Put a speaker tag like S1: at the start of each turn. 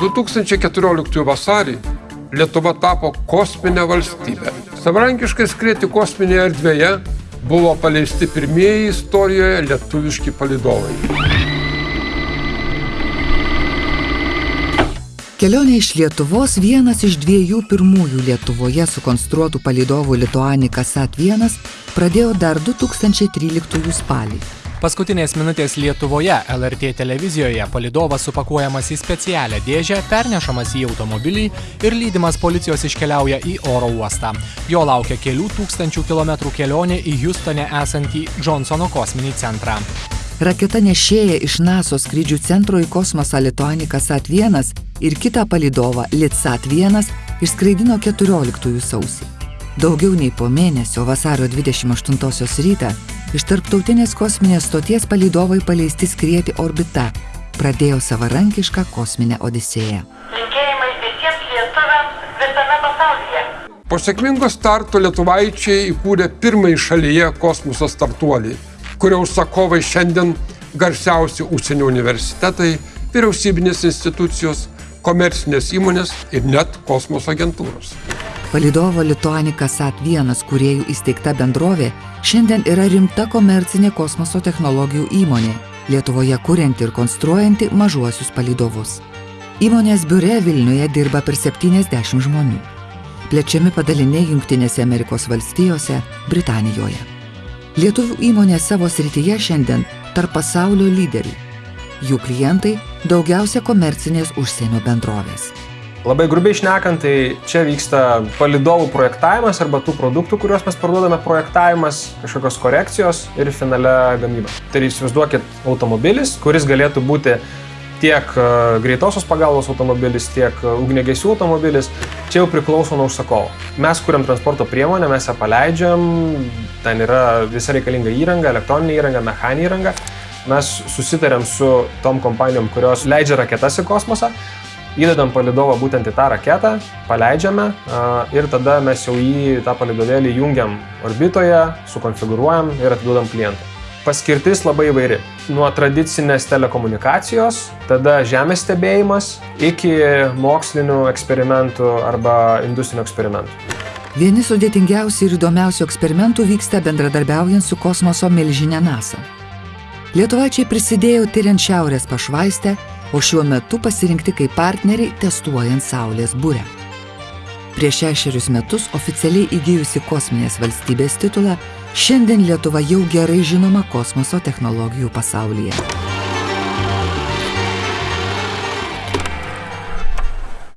S1: 2014 vasarį Lietuva tapo kosminė valstybė. Savarankiškai skrieti kosminėje erdvėje buvo paleisti pirmieji istorijoje lietuviški palidovai.
S2: Kelionė iš Lietuvos vienas iš dviejų pirmųjų Lietuvoje sukonstruotų palidovų Lituanika SAT-1 pradėjo dar 2013 spalį.
S3: Paskutinės minutės Lietuvoje LRT televizijoje palidovas supakuojamas į specialią dėžę, pernešamas į automobilį ir lydimas policijos iškeliauja į oro uostą. Jo laukia kelių tūkstančių kilometrų kelionė į Houstone esantį Johnsono kosminį centrą.
S2: Raketa nešėja iš NATO skrydžių centro į kosmosą Lituanika SAT-1 ir kitą palidovą LITSAT-1 išskraidino 14 sausį. Daugiau nei po mėnesio vasario 28 rytą iš tarptautinės kosminės stoties palydovai paleisti skrieti orbita, pradėjo savarankišką kosminę odisėją.
S4: Linkėjimai visiems lietuviams visame pasaulyje.
S1: Po sėkmingo starto lietuvaičiai įkūrė pirmąjį šalyje kosmoso startuolį, kurio užsakovai šiandien garsiausi užsienio universitetai, vyriausybinės institucijos, komercinės įmonės ir net kosmoso agentūros.
S2: Palidovo Lituanika SAT-1 kuriejų įsteigta bendrovė šiandien yra rimta komercinė kosmoso technologijų įmonė, Lietuvoje kurianti ir konstruojanti mažuosius palidovus. Įmonės biure Vilniuje dirba per 70 žmonių. Plečiami padaliniai Junktinėse Amerikos valstijose, Britanijoje. Lietuvių įmonė savo srityje šiandien tarp pasaulio lyderių. Jų klientai daugiausia komercinės užsienio bendrovės.
S5: Labai grubiai šnekant, tai čia vyksta palidovų projektavimas arba tų produktų, kuriuos mes parduodame, projektavimas, kažkokios korekcijos ir finale gamyba. Tai įsivaizduokit automobilis, kuris galėtų būti tiek e, greitosios pagalbos automobilis, tiek e, ugnegesių automobilis, čia jau priklauso nuo užsakovo. Mes kuriam transporto priemonę, mes ją paleidžiam, ten yra visa reikalinga įranga, elektroninė įranga, mechaninė įranga. Mes susitarėm su tom kompanijom, kurios leidžia raketas į kosmosą, įdedam palidovą būtent į tą raketą, paleidžiame ir tada mes jau jį tą palidovėlį jungiam orbitoje, sukonfigūruojam ir atiduodam klientui. Paskirtis labai įvairi. Nuo tradicinės telekomunikacijos, tada žemės stebėjimas, iki mokslinių eksperimentų arba industrinių eksperimentų.
S2: Vieni sudėtingiausių ir įdomiausių eksperimentų vyksta bendradarbiaujant su kosmoso milžinė NASA. Lietuvaičiai prisidėjo tyriant Šiaurės pašvaistę o šiuo metu pasirinkti kaip partneriai testuojant Saulės būrę. Prieš šešerius metus oficialiai įgyjusi kosminės valstybės titulą, šiandien Lietuva jau gerai žinoma kosmoso technologijų pasaulyje.